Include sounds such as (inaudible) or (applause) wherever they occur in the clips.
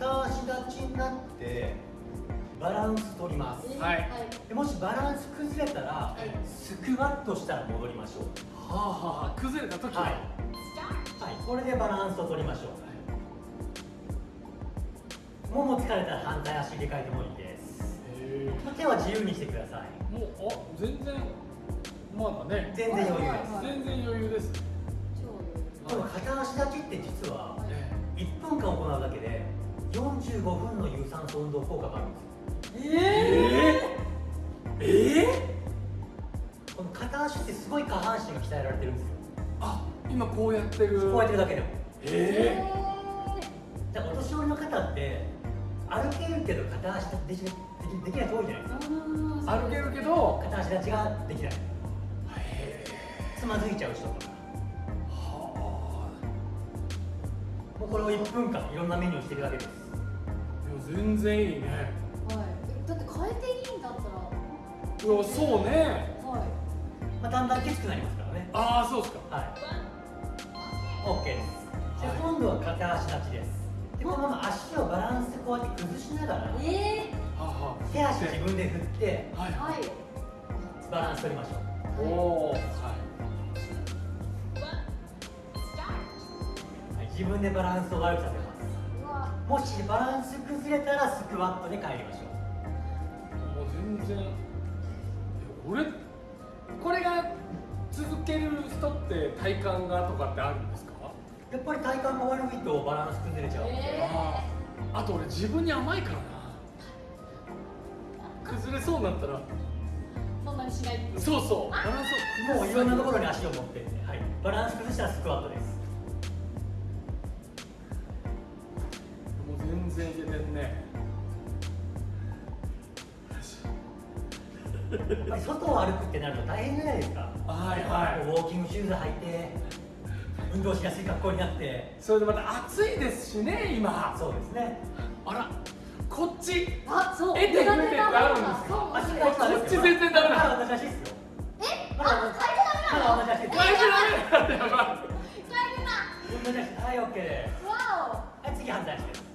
片足立ちになってバランス取ります。はい。でもしバランス崩れたらスクワットしたら戻りましょう。はあはあ崩れた時は？はい、はい、これでバランスを取りましょう。もも疲れたら反対足入れ替えてもいいです。へ手は自由にしてください。えもうあ全然まだね。全然余裕です。全然余裕です。この片足立ちって実はえ1分間行うだけで45分の有酸素運動効果があるんです。えええこの片足ってすごい下半身が鍛えられてるんですよ。あ今こうやってる。こうやってるだけでも。えだからお年寄りの方って歩けるけど片足できできできない人多いじゃないですか。え歩けるけど。片足立ちができない。へつまずいちゃう人とか。はもうこれを1分間いろんなメニューしてるだけです全然いいね。はい。だって変えていいんだったら。いやそうね。はい。まあ、だんだんきつくなりますからね。ああそうですか。はい。OK です。じゃあ今度は片足立ちです。でこのまま足をバランスこうやって崩しながらえはあはあ。手足自分で振ってはい。ー、はいバランス取りましょう。おおはい。はい、自分でバランスを悪くさせますもしバランス崩れたらスクワットで帰りましょもう全然。俺これが続ける人って体幹がとかってあるんですか？うやっぱり体幹が悪いとバランス崩れちゃうえあああと俺自分に甘いからな。崩れそうになったら。そんなにしないそうそう。バランスをもういろんなところに足を持ってって、はい、バランス崩したらスクワットです全然いけてんね。外を歩くってなると大変じゃないですか。はいはい。ウォーキングシューズ履いて運動しやすい格好になって。それでまた暑いですしね今。そうですね。あらこっちあそう。えてってあるんですか？そう。足なんだがこっち全然ダメだ。まだ同じ足ですよ。え？まだ同じまだ同じ足です変えてダメだはい OK です。わはい次反対足ですい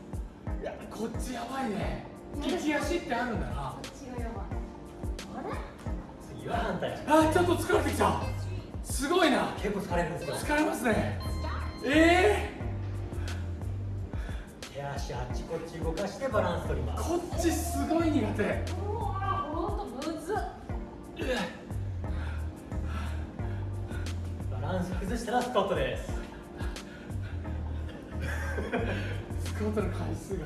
やこっちやばいね。利き足ってあるんだな。あれ次は反対足あちょっと疲れてきた。すごいな。結構疲れるんですよ。疲れますね。え手足あっちこっち動かしてバランス取りー、ます。こっちすごい苦手。うわほんとむず。っバランス崩したらスクワットですスクワットの回数が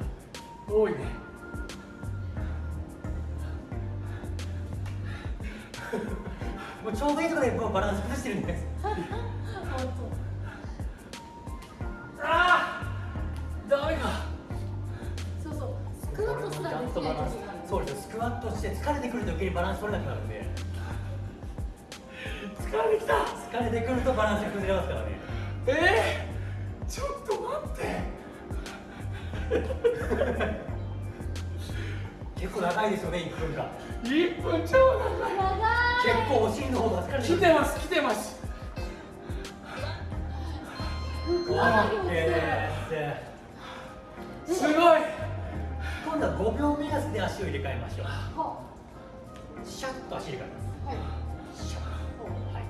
多いね。(laughs) もうちょうどいいところでこうバランス崩してるんで。す (laughs) あーダメか。そうそうスクワットすらできないそうですよスクワットして疲れてくると余計にバランス取れなくなるんで。(laughs) 疲れてきた。疲れてくるとバランスが崩れますからね。えー、ちょっと待って結構長いですよね1分間。1分超長い。結構お尻の方が疲れてくる。来てます来てます。すすごい。今度は5秒目安で足を入れ替えましょう。はシャッと足入れ替えます。はい。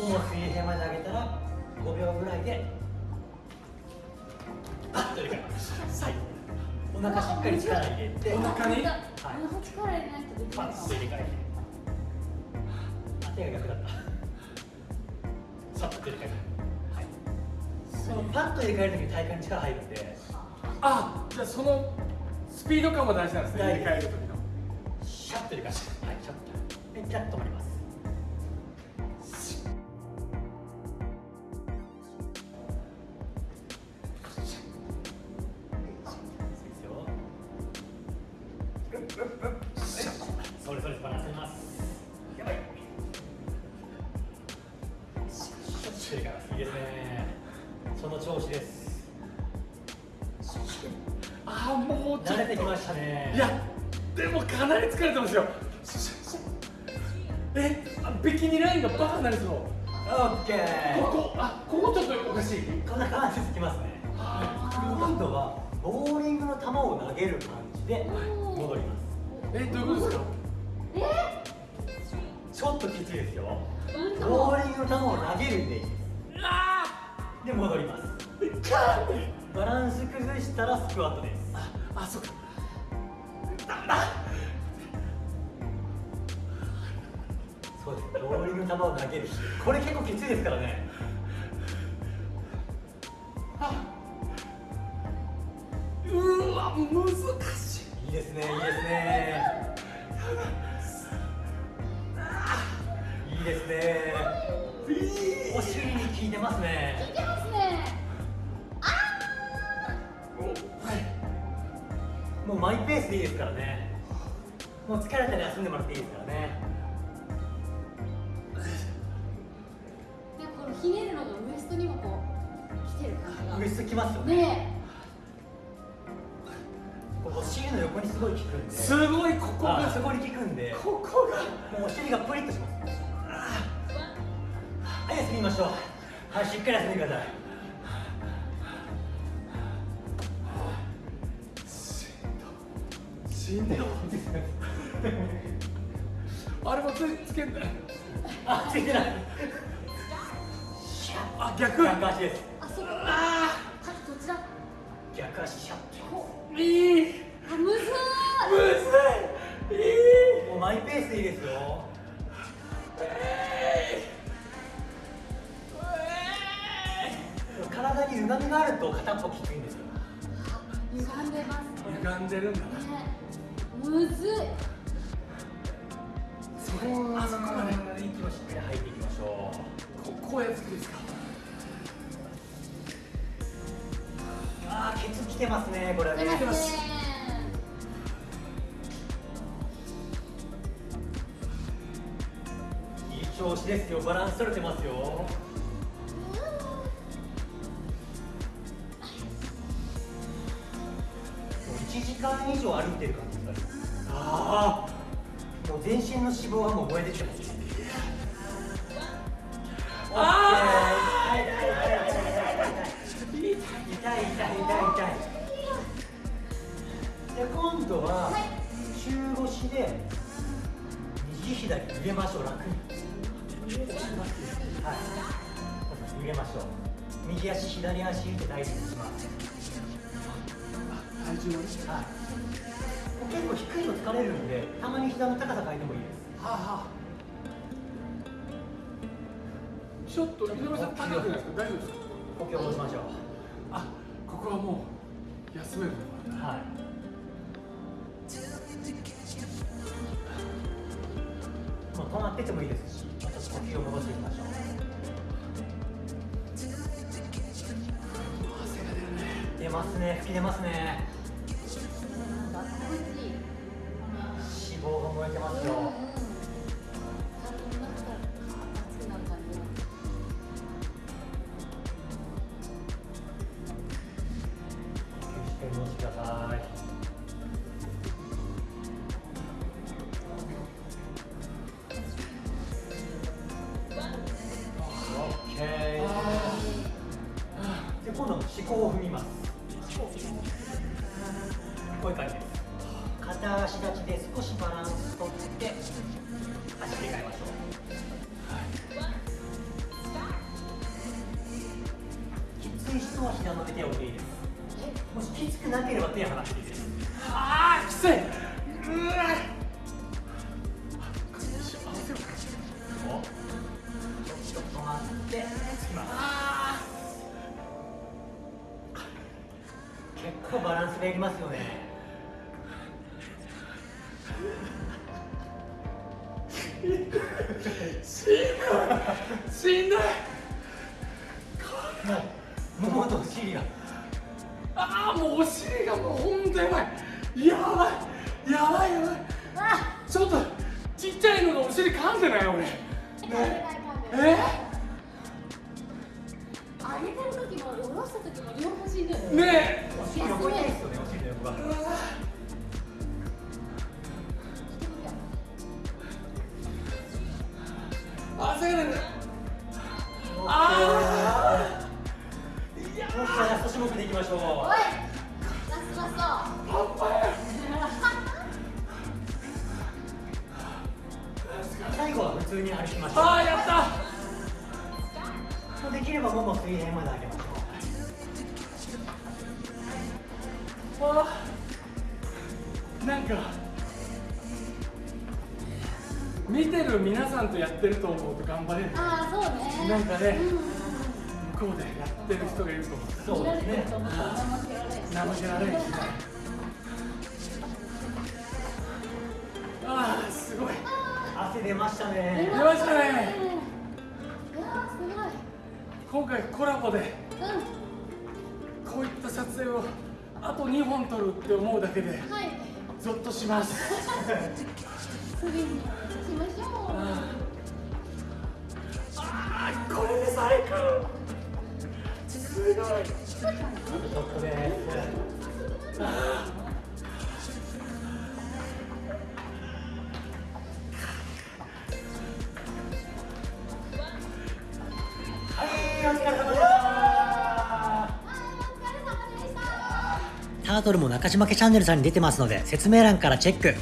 もも水平まで上げたら5秒ぐらいでと入れ替えますはい。お腹しっかり力入れてお腹にお腹力入れない。とできパない。かもッと入れ替えてあ手が逆だったさっと入れ替えてはい。そのパッと入れ替える時に体幹に力入るんであじゃあそのスピード感も大事なんですね入れ替える時のシャッと入れ替えてはい。シャッとでピタッと止まりますああもうちょっと慣れてきましたね。いやでもかなり疲れてますよ。えあビキニラインがバカになりそう。オッケー。ここあここちょっとおかしい。こんな感じでつきますね。あげる感じで戻ります。えどういうことですか？え？ちょっときついですよ。ー、ボーリングの球を投げるんでいいです。で戻ります。バランス崩したらスクワットですあそっか。そうですボーリングの球を投げるこれ結構きついですからね。うーわ難しい。いいですねいいですね。いいですね。お尻に効いてますねマイペースでいいですからね。もう疲れたら休んでもらっていいですからね。でこのひねるのがウエストにもこう来てる感じウエストきますよがね。ね。ここお尻の横にすごい効くんで。すごいここがあそこに効くんで。ここが。もうお尻がプリッとします。はい休みましょう。はいしっかり休んでくださいしんどいあれもつつけんだ。よあついてない。あ逆。逆足ですあそこああどっちだ逆足シャッこーいいあむずむずいいいもうマイペースでいいですよ体に歪みがあると片っぽきついんですよ歪んでます歪んでるんだなてますねこれ。ね。いい調子ですよ。バランス取れてますよ。1時間以上歩いてる感じがああもう全身の脂肪はもう燃えてきてます。ああ痛い痛い痛い痛い痛い痛い痛い。で今度は中腰で右左入れましょう。楽に。はい。入れましょう。右足左足って大事にします。体重はい。結構低いの疲れるんでたまに膝の高さ変えてもいいです。はあはあ。ちょっと井上さん高くないですか？大丈夫ですか？呼吸を戻しましょう。あここはもう休めるはい。まっててもいいですし、ちょっと呼吸を戻していきましょう。汗が出るね出ますね、吹き出ますね。脂肪が燃えてますよ。こういう感じです。片足立ちで少しバランスとって足切り替えましょう。きつい人は膝の上手を置いていいです。もしきつくなければ手を離していいです。ああきついうわ。結構バランスがいりますよね。しんどいしんどいもうお尻がああもうお尻がもうほんとやばいやばいやばいやばい。あちょっとちっちゃいのがお尻噛んでない俺噛んでない噛んでえない上げてる時も下ろした時も両方しんどいねお尻横痛いですよね、お尻の横が。汗があー。いやー。もでいきましょう。おいラストラス。トパンパ最後は普通に歩きましょうあやったできればもも水平まで上げましょう。あなんか見てる皆さんとやってると思うと頑張れる。ああそうね。なんかね向こうでやってる人がいると思う。そうですね見られてると思ったら怠けられんしああすごい。汗出ました出ね。出ましたね。いやーす今回コラボでごいこういった撮影をあと2本撮るって思うだけでうん。はい。ゾッとします (laughs) ましょうああこれで最高すごいはいお疲れ様でしたタートルも中島家チャンネルさんに出てますので説明欄からチェック。